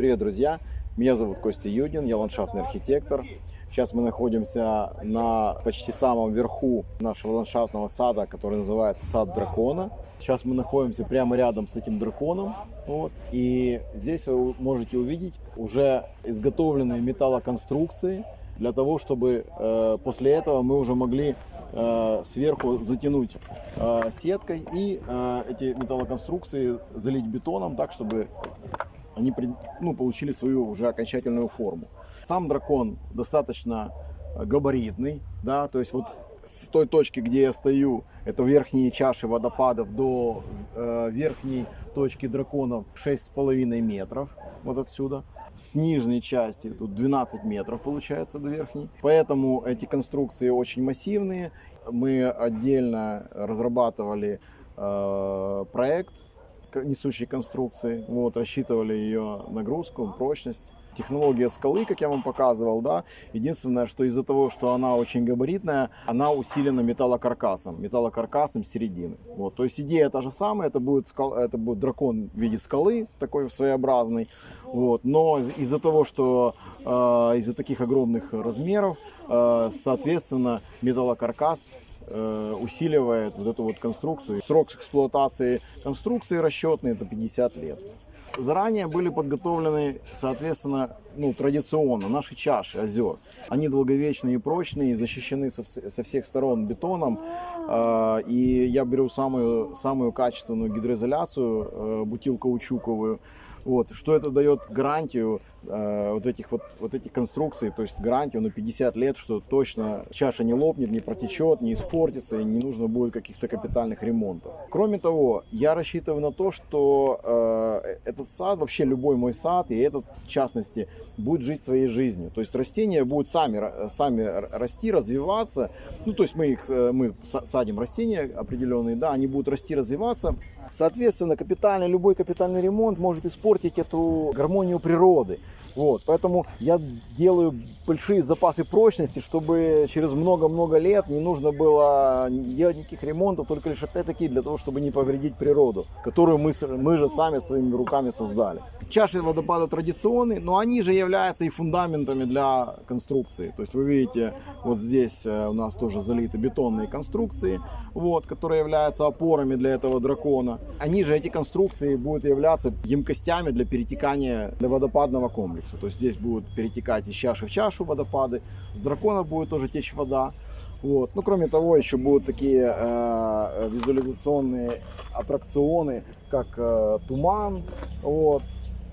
Привет, друзья! Меня зовут Костя Юдин, я ландшафтный архитектор. Сейчас мы находимся на почти самом верху нашего ландшафтного сада, который называется сад дракона. Сейчас мы находимся прямо рядом с этим драконом. Вот. И здесь вы можете увидеть уже изготовленные металлоконструкции для того, чтобы э, после этого мы уже могли э, сверху затянуть э, сеткой и э, эти металлоконструкции залить бетоном так, чтобы они ну, получили свою уже окончательную форму. Сам дракон достаточно габаритный, да, то есть вот с той точки, где я стою, это верхние чаши водопадов, до э, верхней точки драконов 6,5 метров, вот отсюда. С нижней части тут 12 метров получается до верхней. Поэтому эти конструкции очень массивные. Мы отдельно разрабатывали э, проект несущей конструкции, вот, рассчитывали ее нагрузку, прочность. Технология скалы, как я вам показывал, да, единственное, что из-за того, что она очень габаритная, она усилена металлокаркасом, металлокаркасом середины. Вот, то есть идея та же самая, это будет, скал, это будет дракон в виде скалы, такой своеобразный, вот, но из-за того, что э, из-за таких огромных размеров, э, соответственно, металлокаркас усиливает вот эту вот конструкцию. Срок эксплуатации конструкции расчетный это 50 лет. Заранее были подготовлены, соответственно, ну, традиционно наши чаши озер. Они долговечные и прочные, защищены со, со всех сторон бетоном. Э, и я беру самую, самую качественную гидроизоляцию, э, бутил. Вот. Что это дает гарантию э, вот этих вот, вот этих конструкций, то есть гарантию на 50 лет, что точно чаша не лопнет, не протечет, не испортится и не нужно будет каких-то капитальных ремонтов. Кроме того, я рассчитываю на то, что э, этот сад, вообще любой мой сад, и этот в частности, будет жить своей жизнью. То есть растения будут сами, сами расти, развиваться. Ну, то есть мы, их, э, мы садим растения определенные, да, они будут расти, развиваться. Соответственно, капитальный, любой капитальный ремонт может испортить эту гармонию природы. Вот, поэтому я делаю большие запасы прочности, чтобы через много-много лет не нужно было делать никаких ремонтов, только лишь опять-таки для того, чтобы не повредить природу, которую мы, мы же сами своими руками создали. Чаши водопада традиционные, но они же являются и фундаментами для конструкции. То есть вы видите, вот здесь э, у нас тоже залиты бетонные конструкции, вот, которые являются опорами для этого дракона. Они же, эти конструкции, будут являться емкостями для перетекания для водопадного комплекса. То есть здесь будут перетекать из чаши в чашу водопады, с дракона будет тоже течь вода. Вот. Ну, кроме того, еще будут такие э, визуализационные аттракционы, как э, туман, вот,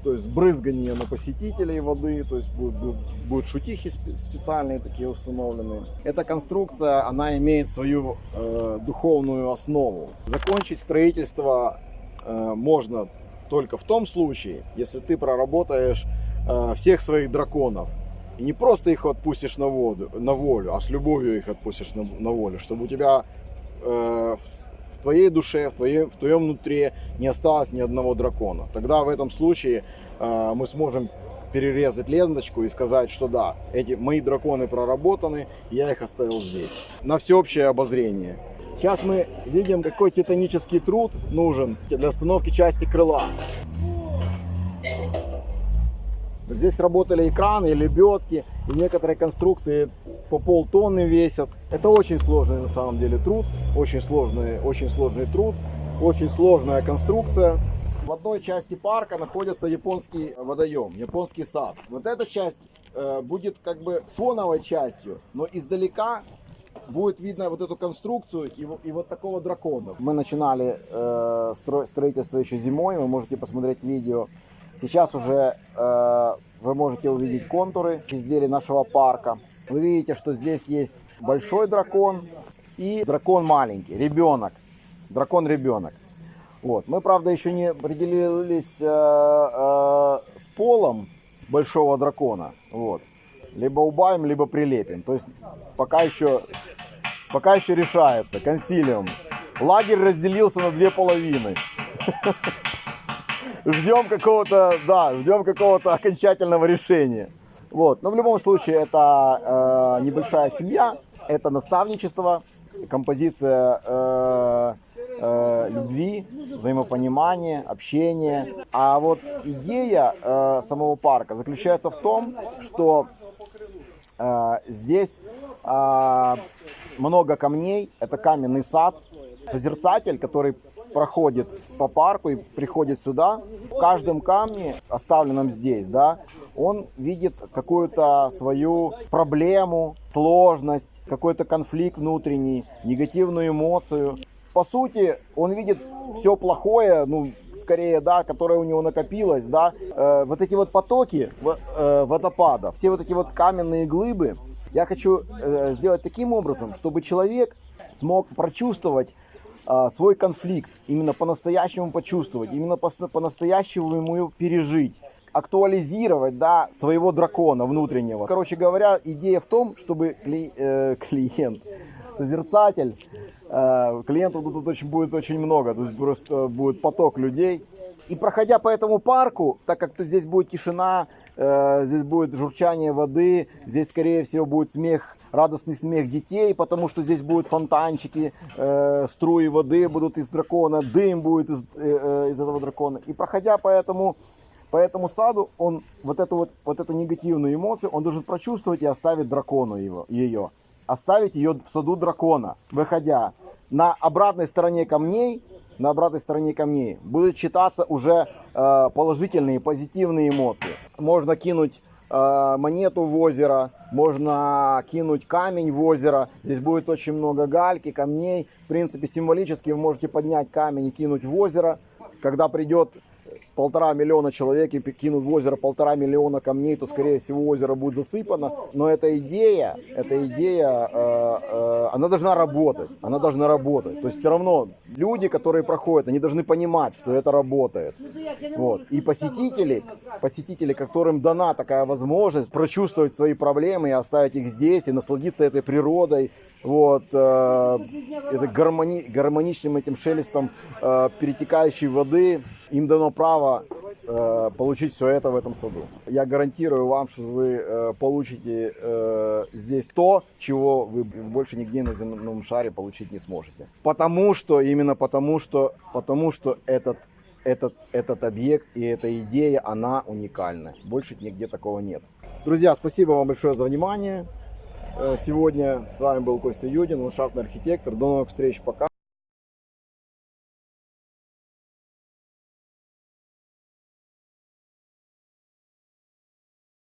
то есть брызгание на посетителей воды, то есть будут, будут, будут шутихи специальные такие установлены. Эта конструкция, она имеет свою э, духовную основу. Закончить строительство э, можно только в том случае, если ты проработаешь Э, всех своих драконов. И не просто их отпустишь на, воду, на волю, а с любовью их отпустишь на, на волю, чтобы у тебя э, твоей душе, в твоем, в твоем внутри не осталось ни одного дракона. Тогда в этом случае э, мы сможем перерезать ленточку и сказать, что да, эти мои драконы проработаны, я их оставил здесь. На всеобщее обозрение. Сейчас мы видим, какой титанический труд нужен для установки части крыла. Здесь работали экраны, лебедки и некоторые конструкции по полтонны весят. Это очень сложный на самом деле труд, очень сложный, очень сложный труд, очень сложная конструкция. В одной части парка находится японский водоем, японский сад. Вот эта часть э, будет как бы фоновой частью, но издалека будет видно вот эту конструкцию и, и вот такого дракона. Мы начинали э, стро, строительство еще зимой, вы можете посмотреть видео. Сейчас уже э, вы можете увидеть контуры изделий нашего парка. Вы видите, что здесь есть большой дракон и дракон маленький, ребенок. Дракон-ребенок. Вот. Мы, правда, еще не определились э, э, с полом большого дракона. Вот. Либо убавим, либо прилепим. То есть пока еще, пока еще решается. Консилиум. Лагерь разделился на две половины. ждем какого-то, да, ждем какого-то окончательного решения. Вот, но в любом случае это э, небольшая семья, это наставничество, композиция э, э, любви, взаимопонимания, общения. А вот идея э, самого парка заключается в том, что э, здесь э, много камней, это каменный сад. Созерцатель, который проходит по парку и приходит сюда, в каждом камне, оставленном здесь, да, он видит какую-то свою проблему, сложность, какой-то конфликт внутренний, негативную эмоцию. По сути, он видит все плохое, ну, скорее, да, которое у него накопилось, да, э, вот эти вот потоки э, водопада, все вот эти вот каменные глыбы, я хочу э, сделать таким образом, чтобы человек смог прочувствовать э, свой конфликт, именно по-настоящему почувствовать, именно по-настоящему ему пережить актуализировать да, своего дракона внутреннего. Короче говоря, идея в том, чтобы кли, э, клиент, созерцатель, э, клиентов тут очень, будет очень много, то есть просто будет поток людей. И проходя по этому парку, так как здесь будет тишина, э, здесь будет журчание воды, здесь скорее всего будет смех, радостный смех детей, потому что здесь будут фонтанчики, э, струи воды будут из дракона, дым будет из, э, из этого дракона. И проходя по этому по этому саду он вот эту вот, вот эту негативную эмоцию он должен прочувствовать и оставить дракону его, ее. Оставить ее в саду дракона, выходя. На обратной стороне камней, на обратной стороне камней будут читаться уже э, положительные, позитивные эмоции. Можно кинуть э, монету в озеро, можно кинуть камень в озеро. Здесь будет очень много гальки, камней. В принципе, символически вы можете поднять камень и кинуть в озеро. Когда придет полтора миллиона человек и кинут в озеро полтора миллиона камней, то, скорее всего, озеро будет засыпано. Но эта идея, эта идея, э, э, она должна работать. Она должна работать. То есть все равно люди, которые проходят, они должны понимать, что это работает. Вот. И посетители, посетители, которым дана такая возможность прочувствовать свои проблемы и оставить их здесь, и насладиться этой природой, вот, э, это гармони, гармоничным этим шелестом э, перетекающей воды, им дано право э, получить все это в этом саду. Я гарантирую вам, что вы э, получите э, здесь то, чего вы больше нигде на земном шаре получить не сможете. Потому что, именно потому что, потому что этот, этот, этот объект и эта идея, она уникальна. Больше нигде такого нет. Друзья, спасибо вам большое за внимание. Сегодня с вами был Костя Юдин, ландшафтный архитектор. До новых встреч, пока.